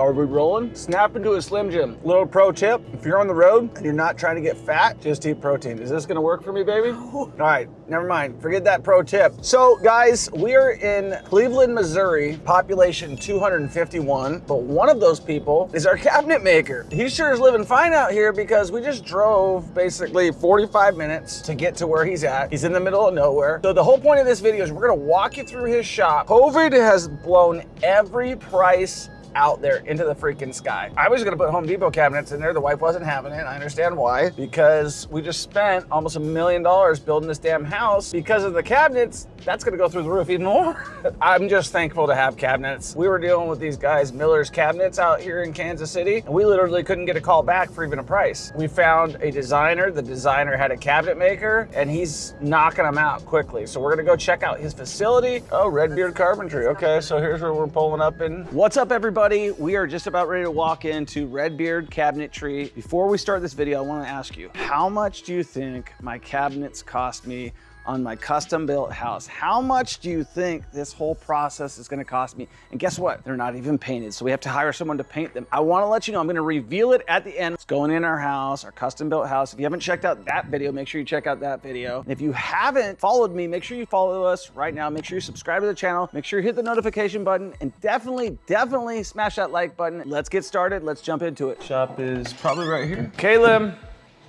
Are we rolling? Snap into a Slim Jim. Little pro tip, if you're on the road and you're not trying to get fat, just eat protein. Is this gonna work for me, baby? All right, never mind. Forget that pro tip. So guys, we are in Cleveland, Missouri, population 251, but one of those people is our cabinet maker. He sure is living fine out here because we just drove basically 45 minutes to get to where he's at. He's in the middle of nowhere. So the whole point of this video is we're gonna walk you through his shop. COVID has blown every price out there into the freaking sky. I was gonna put Home Depot cabinets in there. The wife wasn't having it. I understand why. Because we just spent almost a million dollars building this damn house. Because of the cabinets, that's gonna go through the roof even more. I'm just thankful to have cabinets. We were dealing with these guys, Miller's Cabinets out here in Kansas City, and we literally couldn't get a call back for even a price. We found a designer. The designer had a cabinet maker, and he's knocking them out quickly. So we're gonna go check out his facility. Oh, Redbeard Carpentry. Okay, so here's where we're pulling up in. What's up, everybody? We are just about ready to walk into Redbeard Cabinetry. Before we start this video, I wanna ask you, how much do you think my cabinets cost me on my custom built house. How much do you think this whole process is gonna cost me? And guess what? They're not even painted, so we have to hire someone to paint them. I wanna let you know, I'm gonna reveal it at the end. It's going in our house, our custom built house. If you haven't checked out that video, make sure you check out that video. If you haven't followed me, make sure you follow us right now. Make sure you subscribe to the channel. Make sure you hit the notification button and definitely, definitely smash that like button. Let's get started. Let's jump into it. Shop is probably right here. Caleb,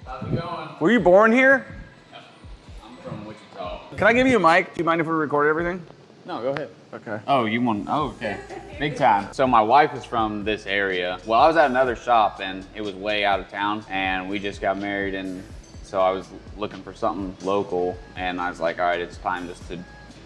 How's it going? were you born here? I'm from Wichita. Can I give you a mic? Do you mind if we record everything? No, go ahead. Okay. Oh, you want? Oh, okay. Big time. So my wife is from this area. Well, I was at another shop and it was way out of town, and we just got married, and so I was looking for something local, and I was like, all right, it's time just to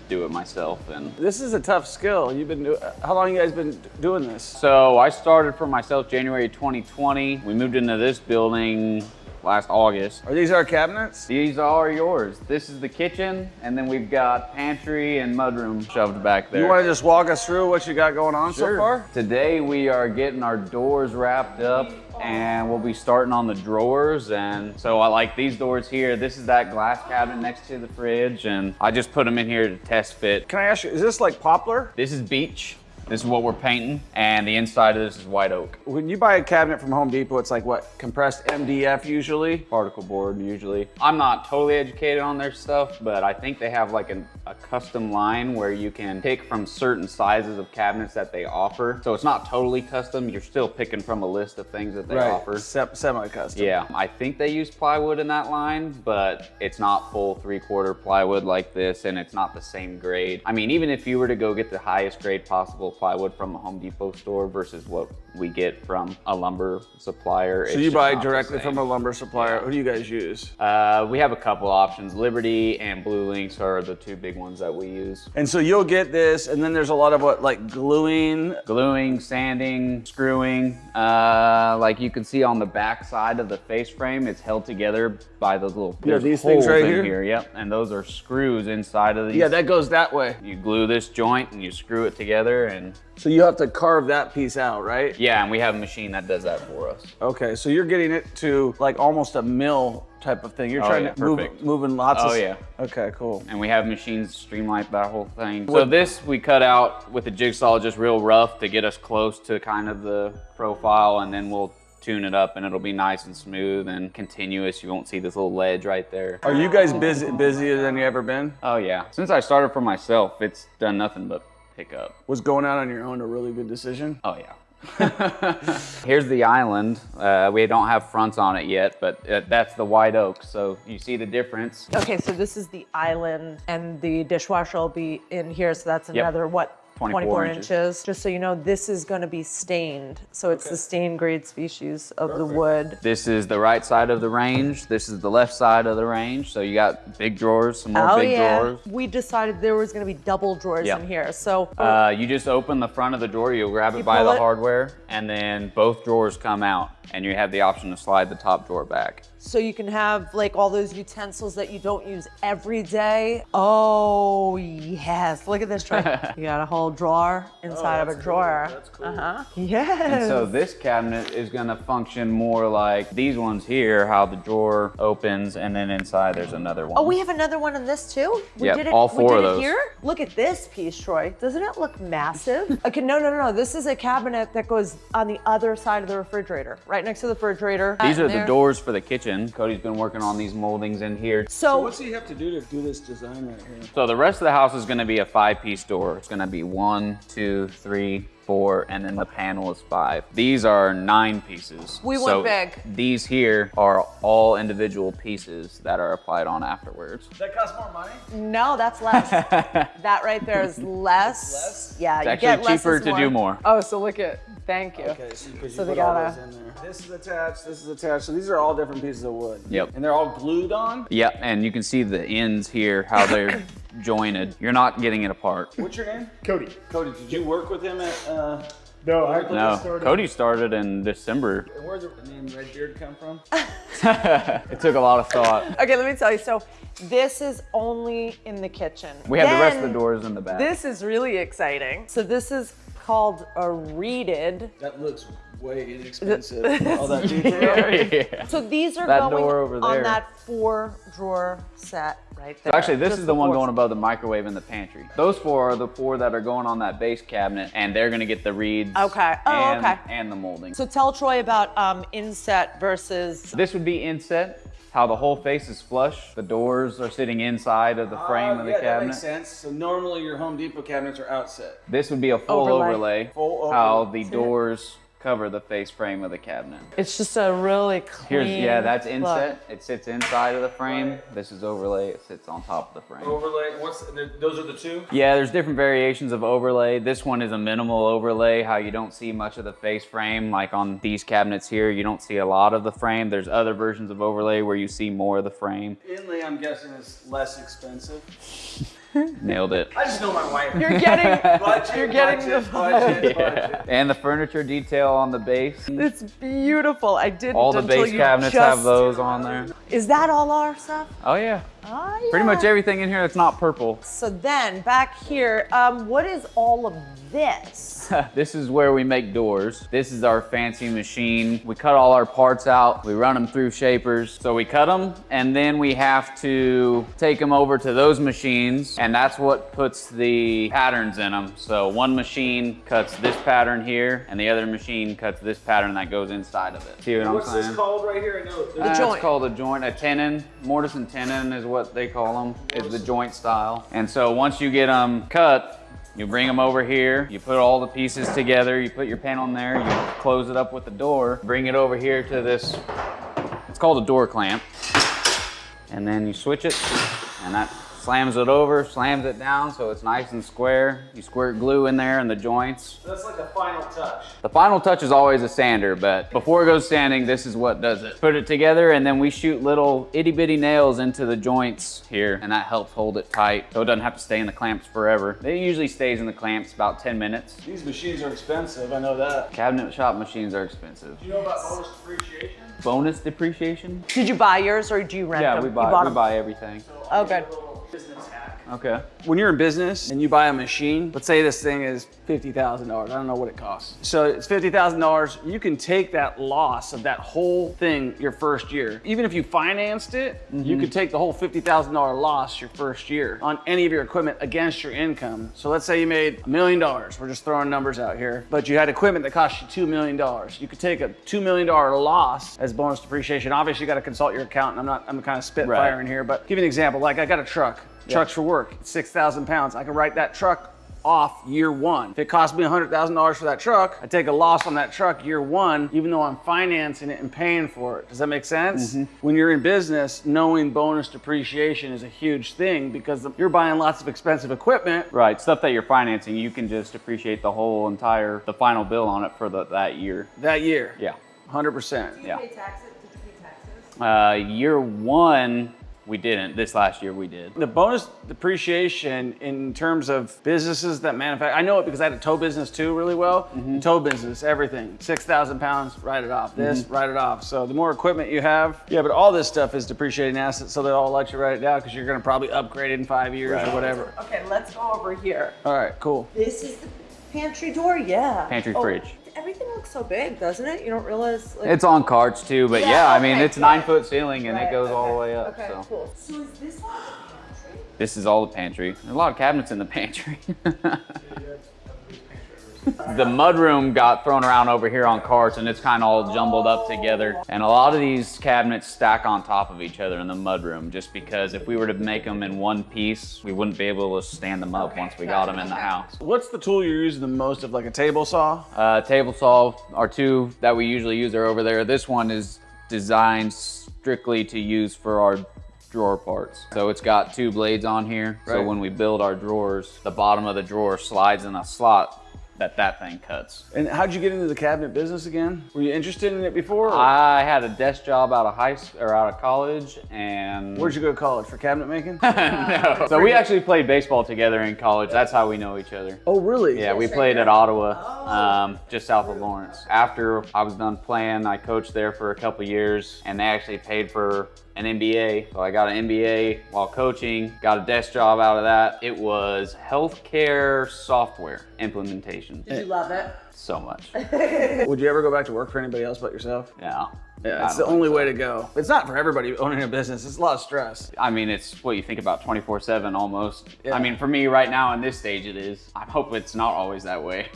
do it myself. And This is a tough skill. You've been do- how long you guys been doing this? so I started for myself January 2020. We moved into this building last August. Are these our cabinets? These are yours. This is the kitchen, and then we've got pantry and mudroom shoved back there. You want to just walk us through what you got going on so far? Today we are getting our doors wrapped up and we'll be starting on the drawers. And so I like these doors here. This is that glass cabinet next to the fridge and I just put them in here to test fit. Can I ask you, is this like poplar? This is beech. This is what we're painting. And the inside of this is white oak. When you buy a cabinet from Home Depot, it's like what, compressed MDF usually? Particle board usually. I'm not totally educated on their stuff, but I think they have like an, a custom line where you can pick from certain sizes of cabinets that they offer. So it's not totally custom. You're still picking from a list of things that they offer. Se- semi-custom. Yeah, I think they use plywood in that line, but it's not full three quarter plywood like this and it's not the same grade. I mean, even if you were to go get the highest grade possible plywood from a Home Depot store versus what we get from a lumber supplier. So you buy directly from a lumber supplier. Who do you guys use? Uh, we have a couple options. Liberty and BlueLinx are the two big ones that we use. And so you'll get this, and then there's a lot of what, like gluing. Gluing, sanding, screwing. Uh, like you can see on the back side of the face frame, it's held together by those little Yeah, there's these things right in here? Yep, and those are screws inside of these. Yeah, that goes that way. you glue this joint and you screw it together, and So you have to carve that piece out, right? yeah, and we have a machine that does that for us. Okay, so you're getting it to like almost a mill type of thing. You're Oh, trying yeah, to move, perfect. moving lots of. Oh, yeah. Okay, cool. and we have machines to streamline that whole thing. So this we cut out with a jigsaw just real rough to get us close to kind of the profile and then we'll tune it up and it'll be nice and smooth and continuous. You won't see this little ledge right there. Are you guys busy busier than you ever been? Oh yeah. Since I started for myself, it's done nothing but pick up. Was going out on your own a really good decision? Oh yeah. Here's the island. Uh, we don't have fronts on it yet, but uh, that's the white oak. So you see the difference. Okay, so this is the island and the dishwasher will be in here. So that's Yep. another, what, 24 24, inches. inches. Just so you know, this is gonna be stained. So it's the stain grade species of the wood. This is the right side of the range. This is the left side of the range. So you got big drawers, some more oh big yeah. drawers. We decided there was gonna be double drawers Yep. in here. So Uh, you just open the front of the drawer, you'll grab it You by the it. hardware, and then both drawers come out. And you have the option to slide the top drawer back. So you can have like all those utensils that you don't use every day. Oh yes, look at this tray. you got a whole drawer inside of a drawer. cool, that's cool. Uh huh. Yes. And so this cabinet is gonna function more like these ones here, how the drawer opens and then inside there's another one. Oh, we have another one in this too. We Yep, did it. all we did of it here. Look at this piece, Troy. Doesn't it look massive? okay, no, no, no, no. This is a cabinet that goes on the other side of the refrigerator, right next to the refrigerator. These are And the doors for the kitchen. Cody's been working on these moldings in here. So So, what's he have to do to do this design right here? So the rest of the house is gonna be a five piece door. It's gonna be one, two, three, four, and then the panel is five. These are nine pieces. We went So big. These here are all individual pieces that are applied on afterwards. Does that cost more money? no, that's less. that right there is less. less? Yeah, It's you actually get less cheaper is to do more. Oh, so look at. Thank you. Okay, so, 'cause you So they put all gotta- in there. This is attached, this is attached. So these are all different pieces of wood. Yep. And they're all glued on? Yep, and you can see the ends here, how they're jointed. You're not getting it apart. What's your name? Cody. Cody, did you work with him at, uh, No, I No, started. Cody started in December. and where'd the name Redbeard come from? it took a lot of thought. Okay, let me tell you. So, this is only in the kitchen. We have the rest of the doors in the back. This is really exciting. So, this is called a reeded. That looks way inexpensive. all that detail. yeah. So these are That going door over on that four drawer set right there. So actually, this Just is the one going above the microwave in the pantry. Those four are the four that are going on that base cabinet, and they're gonna get the reeds. Okay. Oh, and, okay. And the molding. So tell Troy about um, inset versus. this would be inset. How the whole face is flush. The doors are sitting inside of the frame Oh, of the yeah, That cabinet. makes sense. So normally your Home Depot cabinets are outset. This would be a full Overlay. overlay. Full How overlay. the doors cover the face frame of the cabinet. It's just a really clean. Here's yeah, that's look. inset. It sits inside of the frame. This is overlay. It sits on top of the frame. Overlay. What's those are the two? Yeah, there's different variations of overlay. This one is a minimal overlay, how you don't see much of the face frame. Like on these cabinets here, you don't see a lot of the frame. There's other versions of overlay where you see more of the frame. Inlay, I'm guessing, is less expensive. Nailed it. I just know my wife. You're getting. budget, You're getting budget, the budget, Yeah. And the furniture detail on the base. It's beautiful. I didn't. All the base cabinets just- have those on there. Is that all our stuff? Oh yeah. Oh, Pretty much everything in here that's not purple. So then back here, um, what is all of this? this is where we make doors. This is our fancy machine. We cut all our parts out. We run them through shapers. So we cut them and then we have to take them over to those machines and that's what puts the patterns in them. So one machine cuts this pattern here and the other machine cuts this pattern that goes inside of it. See what What's I'm saying? this called right here? I know. Uh, joint. It's called a joint, a tenon. Mortise and tenon is what they call them, It's the joint style. And so once you get them cut, you bring them over here, you put all the pieces together, you put your panel in there, you close it up with the door, bring it over here to this, it's called a door clamp. And then you switch it, and that slams it over, slams it down so it's nice and square. You squirt glue in there in the joints. That's like the final touch. The final touch is always a sander, but before it goes sanding, this is what does it. Put it together and then we shoot little itty bitty nails into the joints here and that helps hold it tight so it doesn't have to stay in the clamps forever. It usually stays in the clamps about 10 minutes. These machines are expensive. I know that. Cabinet shop machines are expensive. Do you know about bonus depreciation? Bonus depreciation? Did you buy yours or do you rent Yeah, them? we You buy, bought we them. buy everything. Oh, good. Business. Okay. When you're in business and you buy a machine, let's say this thing is $50,000. I don't know what it costs. So it's $50,000. You can take that loss of that whole thing your first year. Even if you financed it, you mm-hmm. could take the whole $50,000 loss your first year on any of your equipment against your income. So let's say you made a million dollars. We're just throwing numbers out here, but you had equipment that cost you $2 million. You could take a $2 million loss as bonus depreciation. Obviously, you got to consult your accountant. I'm not, I'm kind of spitfiring Right. here, but give you an example. Like I got a truck. Trucks for work, 6,000 pounds. I can write that truck off year one. If it cost me $100,000 for that truck, I take a loss on that truck year one, even though I'm financing it and paying for it. Does that make sense? When you're in business, knowing bonus depreciation is a huge thing because you're buying lots of expensive equipment. Right, stuff that you're financing, you can just appreciate the whole entire, the final bill on it for the, that year. That year, Yeah. 100%. you Yeah. taxes? Did you pay taxes? Uh, year one, we didn't. This last year we did. The bonus depreciation in terms of businesses that manufacture, I know it because I had a tow business too really well. Mm-hmm. Tow business, everything, 6,000 pounds, write it off. This, mm-hmm. write it off. So the more equipment you have, yeah, but all this stuff is depreciating assets, so they'll all let you write it down because you're gonna probably upgrade it in five years or whatever. Okay, let's go over here. All right, cool. This is the pantry door, yeah. Pantry Oh, fridge. Everything looks so big, doesn't it? You don't realize. Like, It's on carts too, but Yeah, yeah, I mean okay, it's nine foot ceiling and Right, it goes all the way up. Okay, so cool. So is this all the pantry? this is all the pantry. There's a lot of cabinets in the pantry. the mudroom got thrown around over here on carts and it's kind of all jumbled up together. And a lot of these cabinets stack on top of each other in the mudroom just because if we were to make them in one piece, we wouldn't be able to stand them up once we got got them in the house. What's the tool you're using the most of, like a table saw? Uh, table saw, our two that we usually use are over there. This one is designed strictly to use for our drawer parts. So it's got two blades on here. So when we build our drawers, the bottom of the drawer slides in a slot that that thing cuts. And how'd you get into the cabinet business again? Were you interested in it before? or- I had a desk job out of high school or out of college and Where'd you go to college for cabinet making? no. So we actually played baseball together in college. That's how we know each other. oh, really? Yeah, we played at Ottawa, um, just south of Lawrence. After I was done playing, I coached there for a couple years, and they actually paid for an MBA. So I got an MBA while coaching, got a desk job out of that. It was healthcare software implementation. Did you love it? So much. Would you ever go back to work for anybody else but yourself? Yeah. Yeah, it's the only think way to go. It's not for everybody owning a business. It's a lot of stress. I mean, it's what you think about 24 7 almost. Yeah. I mean, for me right now in this stage, it is. I hope it's not always that way.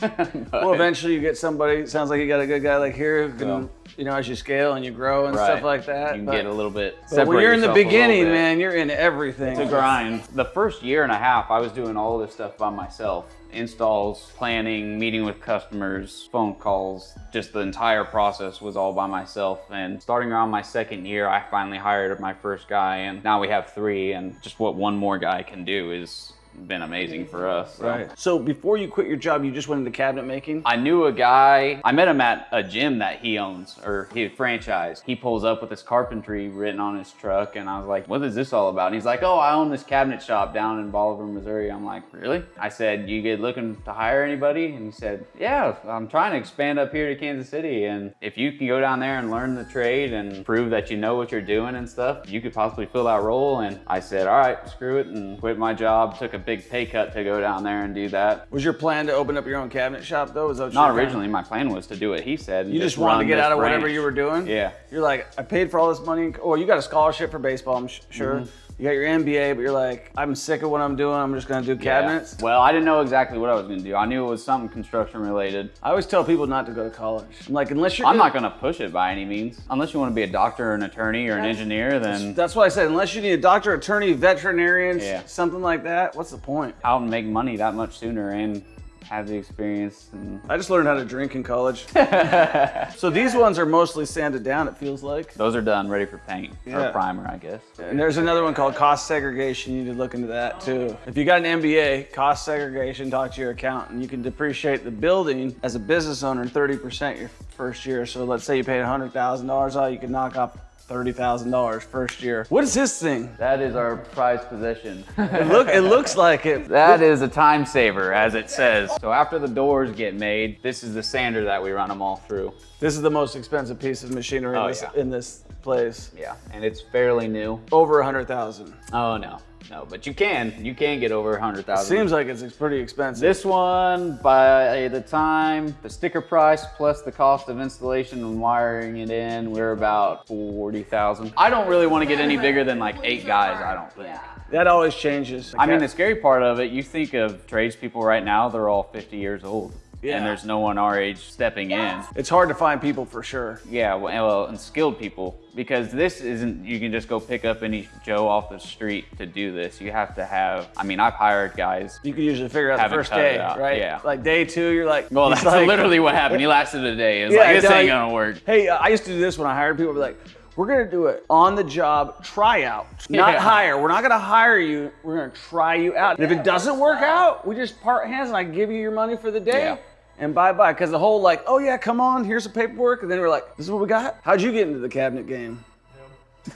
Well, eventually you get somebody. Sounds like you got a good guy like here who can. You know, as you scale and you grow and Right. stuff like that. You but- get a little bit. but when you're in the yourself a little beginning, man, you're in everything. It's a grind. The first year and a half, I was doing all this stuff by myself. Installs, planning, meeting with customers, phone calls, just the entire process was all by myself. And starting around my second year, I finally hired my first guy and now we have three and just what one more guy can do is been amazing for us. so. Right. So before you quit your job, you just went into cabinet making. I knew a guy, I met him at a gym that he owns or he franchised. He pulls up with his carpentry written on his truck and I was like, what is this all about? And he's like, oh, I own this cabinet shop down in Bolivar, Missouri. I'm like, really? I said, you get looking to hire anybody? And he said, yeah, I'm trying to expand up here to Kansas City. And if you can go down there and learn the trade and prove that you know what you're doing and stuff, you could possibly fill that role. And I said, all right, screw it and quit my job. Took a big pay cut to go down there and do that. Was your plan to open up your own cabinet shop though? Was that Not originally. My plan was to do what he said. You just wanted to get out of whatever you were doing. Yeah. You're like, I paid for all this money. Oh, you got a scholarship for baseball, I'm sh- sure. Mm-hmm. You got your MBA, but you're like, I'm sick of what I'm doing. I'm just gonna do Yeah. cabinets. Well, I didn't know exactly what I was going to do. I knew it was something construction related. I always tell people not to go to college. I'm like, unless you're I'm gonna- not going to push it by any means. Unless you want to be a doctor or an attorney or an engineer, then That's what I said, unless you need a doctor, attorney, veterinarian, Yeah. something like that. What's the point? and make money that much sooner and have the experience. And I just learned how to drink in college. so these ones are mostly sanded down. It feels like. those are done, ready for paint Yeah. or primer, I guess. And there's another one called cost segregation. You need to look into that too. If you got an MBA, cost segregation, talk to your accountant. You can depreciate the building as a business owner 30% your first year. So let's say you paid $100,000 all, you can knock off $30,000 first year. What is this thing? That is our prized possession. It look it looks like it. That is a time saver, as it says. So after the doors get made, this is the sander that we run them all through. This is the most expensive piece of machinery oh, in, Oh, this, yeah. in this place. Yeah, and it's fairly new. Over 100,000. Oh no, no, but you can, you can get over a hundred thousand. Seems like it's pretty expensive. This one, by the time the sticker price plus the cost of installation and wiring it in, we're about 40,000. I don't really want to get any bigger than like eight guys, I don't think. that always changes. I mean, the scary part of it, you think of tradespeople right now, they're all 50 years old. Yeah. And there's no one our age stepping in. it's hard to find people for sure. Yeah, well, and- well, and skilled people because this isn't. You can just go pick up any Joe off the street to do this. You have to have. I mean, I've hired guys. You can usually figure out the first day, right? yeah. Like day two, you're like, Well, that's like- literally what happened. He lasted a day. It's Yeah, like this no, ain't gonna work. Hey, uh, I used to do this when I hired people. I'd be like, we're gonna do it on the job tryout, not Yeah. hire. We're not gonna hire you. We're gonna try you out. And if it doesn't work out, we just part hands and I give you your money for the day. Yeah. And bye bye. Because the whole like, oh yeah, come on, here's the paperwork. And then we're like, this is what we got. How'd you get into the cabinet game?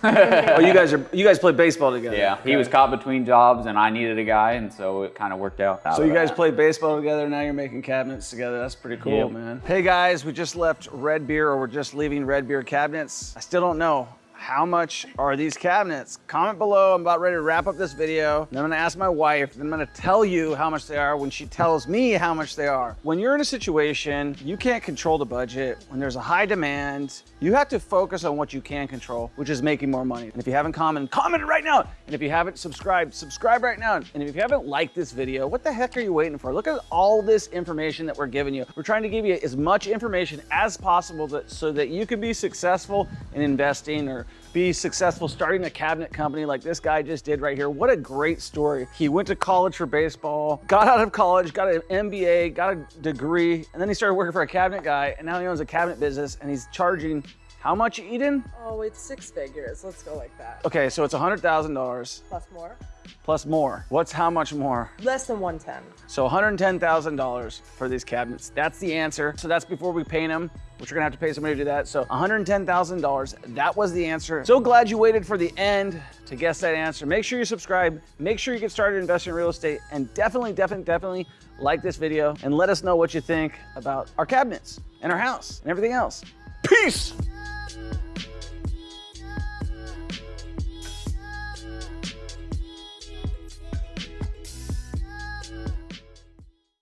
oh, you guys are you guys play baseball together. Yeah, he was caught between jobs and I needed a guy, and so it kind of worked out. So you guys play baseball together. Now you're making cabinets together. That's pretty cool, Yep. man. Hey guys, we just left Red Beer, or we're just leaving Red Beer cabinets. I still don't know. How much are these cabinets? Comment below. I'm about ready to wrap up this video. Then I'm gonna ask my wife, then I'm gonna tell you how much they are when she tells me how much they are. When you're in a situation, you can't control the budget. When there's a high demand, you have to focus on what you can control, which is making more money. And if you haven't commented, comment right now. And if you haven't subscribed, subscribe right now. And if you haven't liked this video, what the heck are you waiting for? Look at all this information that we're giving you. We're trying to give you as much information as possible that, so that you can be successful in investing or be successful starting a cabinet company like this guy just did right here. What a great story. He went to college for baseball, got out of college, got an MBA, got a degree, and then he started working for a cabinet guy, and now he owns a cabinet business, and he's charging how much, Eden? Oh, it's six figures. Let's go like that. Okay, so it's $100,000 Plus more. Plus more. What's how much more? Less than 110. So $110,000 for these cabinets. That's the answer. So that's before we paint them, which we're gonna have to pay somebody to do that. So $110,000, that was the answer. So glad you waited for the end to guess that answer. Make sure you subscribe, make sure you get started investing in real estate, and definitely, definitely, definitely like this video and let us know what you think about our cabinets and our house and everything else. Peace!